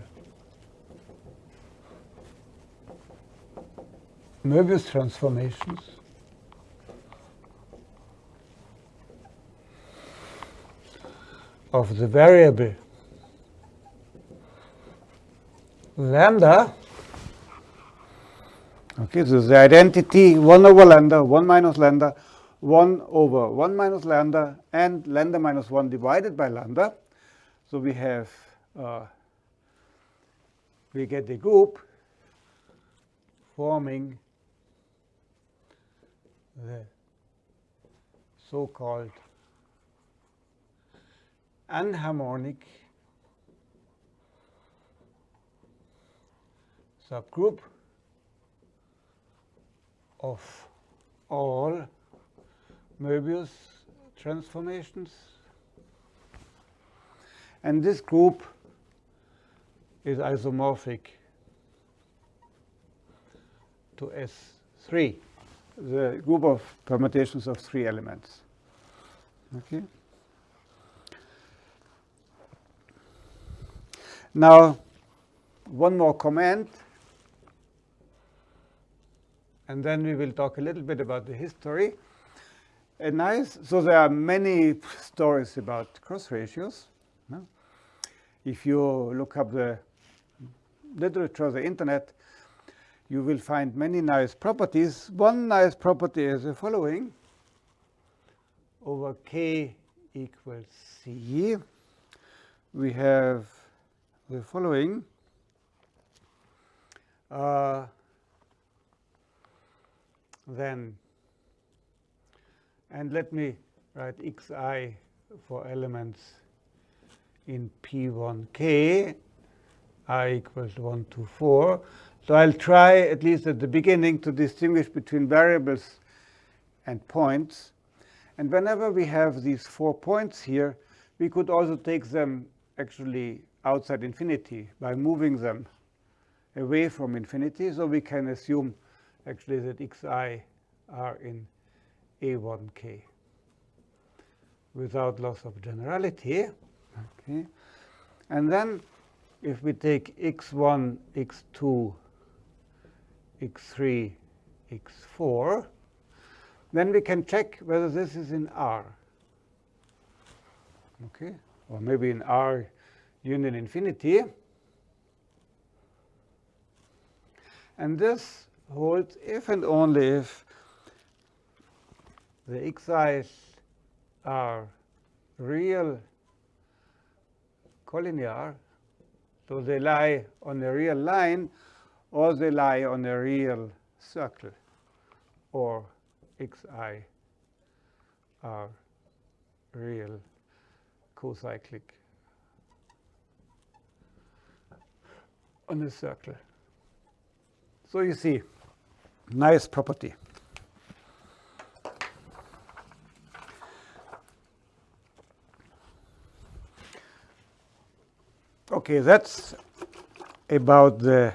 [SPEAKER 1] Möbius transformations of the variable lambda, okay, so the identity 1 over lambda, 1 minus lambda, 1 over 1 minus lambda, and lambda minus 1 divided by lambda. So we have, uh, we get the group forming the so-called anharmonic subgroup of all Möbius transformations. And this group is isomorphic to S3, the group of permutations of three elements. Okay. Now, one more comment, and then we will talk a little bit about the history. A nice, so there are many stories about cross ratios. No? If you look up the literature, of the internet, you will find many nice properties. One nice property is the following. Over k equals c, we have the following. Uh, then, and let me write xi for elements in P1k, i equals 1 to 4. So I'll try, at least at the beginning, to distinguish between variables and points. And whenever we have these four points here, we could also take them actually outside infinity by moving them away from infinity. So we can assume actually that xi are in A1k without loss of generality. Okay. And then if we take x1, x2, x3, x4, then we can check whether this is in R. Okay, or maybe in R union infinity. And this holds if and only if the xi's are real collinear, so they lie on a real line or they lie on a real circle or xi are real cocyclic on a circle. So you see, nice property. Okay, that's about the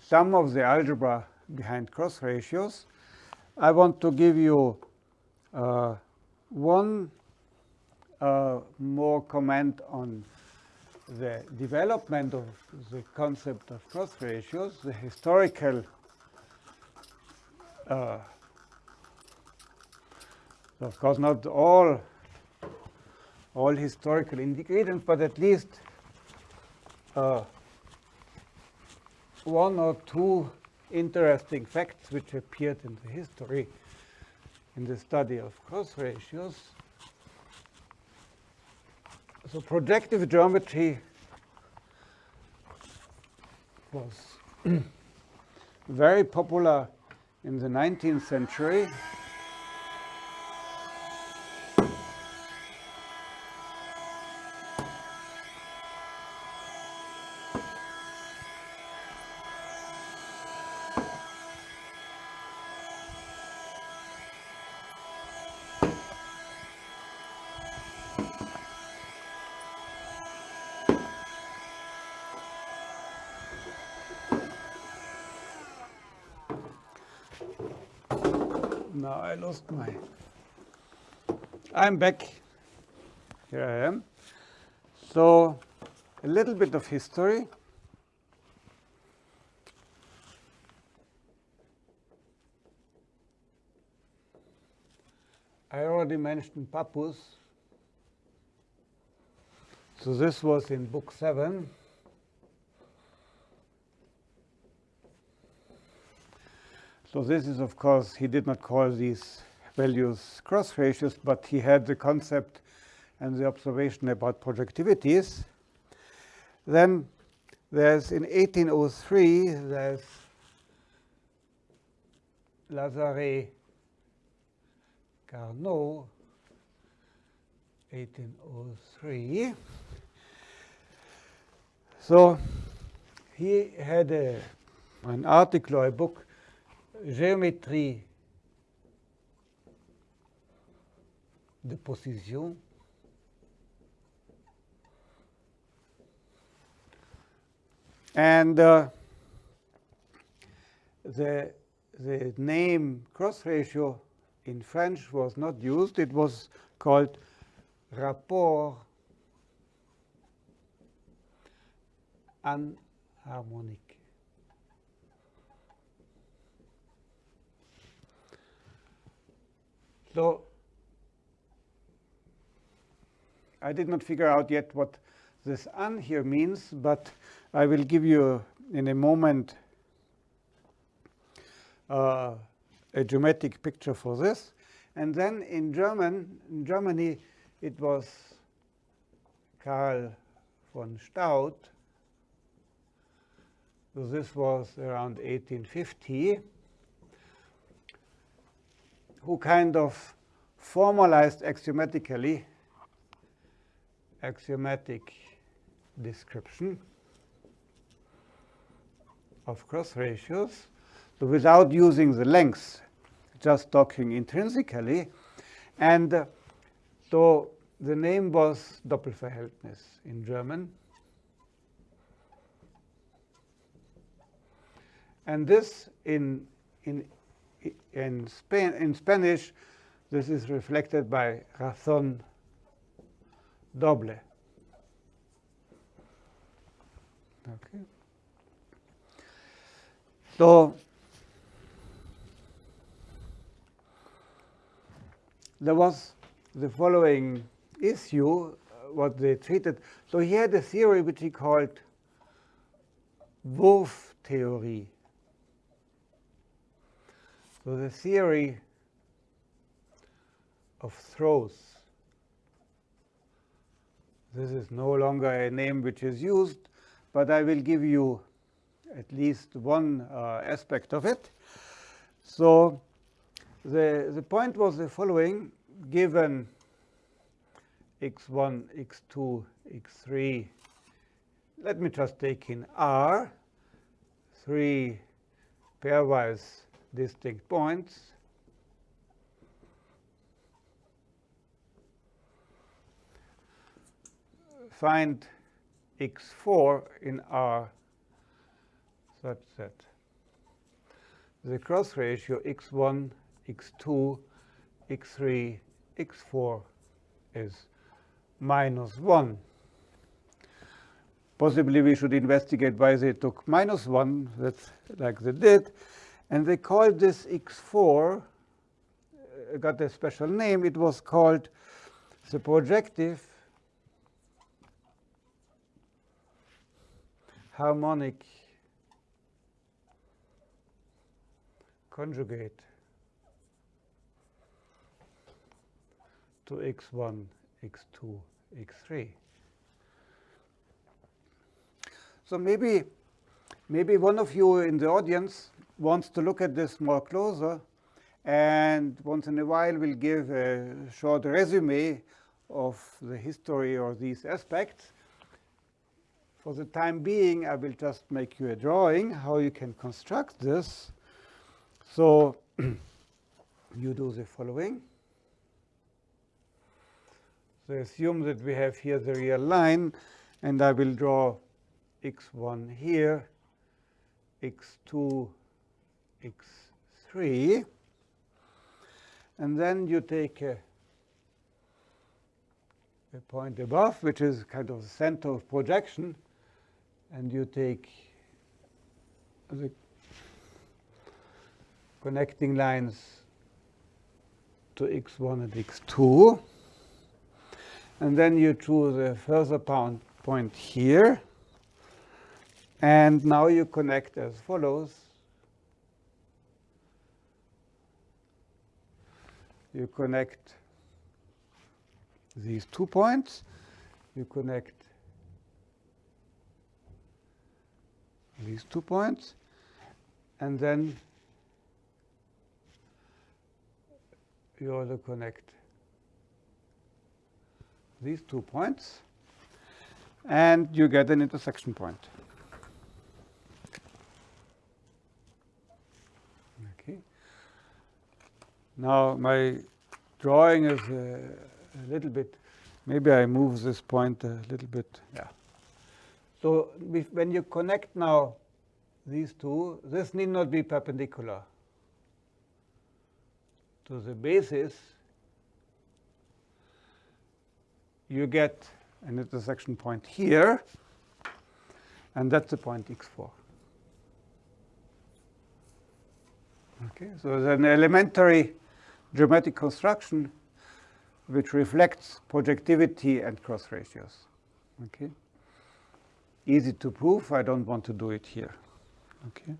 [SPEAKER 1] sum of the algebra behind cross ratios. I want to give you uh, one uh, more comment on the development of the concept of cross ratios, the historical uh, of course not all all historical ingredients, but at least uh, one or two interesting facts which appeared in the history in the study of cross ratios. So projective geometry was very popular in the 19th century. Lost my. I'm back. Here I am. So, a little bit of history. I already mentioned Pappus. So this was in book 7. So this is, of course, he did not call these values cross ratios, but he had the concept and the observation about projectivities. Then there's in 1803, there's Lazare Carnot, 1803. So he had a, an article or a book, Géométrie de position. And uh, the, the name cross ratio in French was not used. It was called rapport anharmonique. So I did not figure out yet what this an here means, but I will give you in a moment uh, a geometric picture for this. And then in German, in Germany, it was Karl von Staudt. So this was around 1850, who kind of formalized axiomatically axiomatic description of cross ratios. So without using the lengths, just talking intrinsically. And uh, so the name was Doppelverhältnis in German. And this in, in, in, Spain, in Spanish, this is reflected by razón doble. Okay. So there was the following issue, uh, what they treated. So he had a theory which he called Wurf theory. So the theory of throws. This is no longer a name which is used, but I will give you at least one uh, aspect of it. So the, the point was the following, given x1, x2, x3, let me just take in R, three pairwise distinct points. Find x4 in R such that the cross ratio x1, x2, x3, x4 is minus 1. Possibly we should investigate why they took minus 1, that's like they did. And they called this x4, uh, got a special name. It was called the projective harmonic conjugate to x1, x2, x3. So maybe, maybe one of you in the audience wants to look at this more closer and once in a while will give a short resume of the history or these aspects. For the time being, I will just make you a drawing how you can construct this. So you do the following. So assume that we have here the real line, and I will draw x1 here, x2, x3. And then you take a, a point above, which is kind of the center of projection, and you take the connecting lines to x1 and x2. And then you choose a further point here. And now you connect as follows. You connect these two points. You connect these two points. And then you also connect these two points. And you get an intersection point. Okay. Now my drawing is a, a little bit, maybe I move this point a little bit. Yeah. So when you connect now these two, this need not be perpendicular to the basis. You get an intersection point here, and that's the point x4. Okay, so there's an elementary geometric construction which reflects projectivity and cross ratios. Okay, easy to prove. I don't want to do it here. Okay.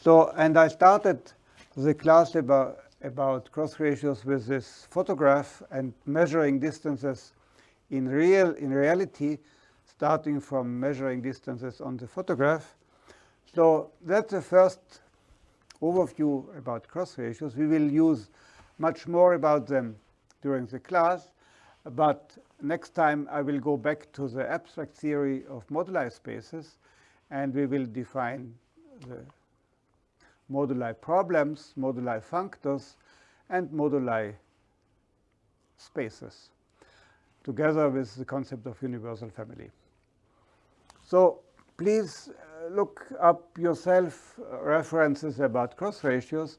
[SPEAKER 1] So, and I started the class about about cross ratios with this photograph and measuring distances in real in reality, starting from measuring distances on the photograph. So that's the first overview about cross ratios. We will use much more about them during the class, but next time I will go back to the abstract theory of moduli spaces, and we will define the moduli problems, moduli functors, and moduli spaces, together with the concept of universal family. So please look up yourself uh, references about cross ratios,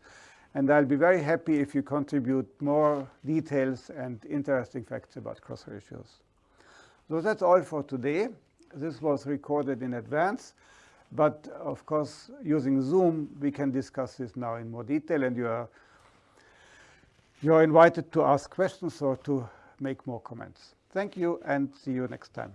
[SPEAKER 1] and I'll be very happy if you contribute more details and interesting facts about cross ratios. So that's all for today. This was recorded in advance. But of course, using Zoom, we can discuss this now in more detail, and you are, you are invited to ask questions or to make more comments. Thank you, and see you next time.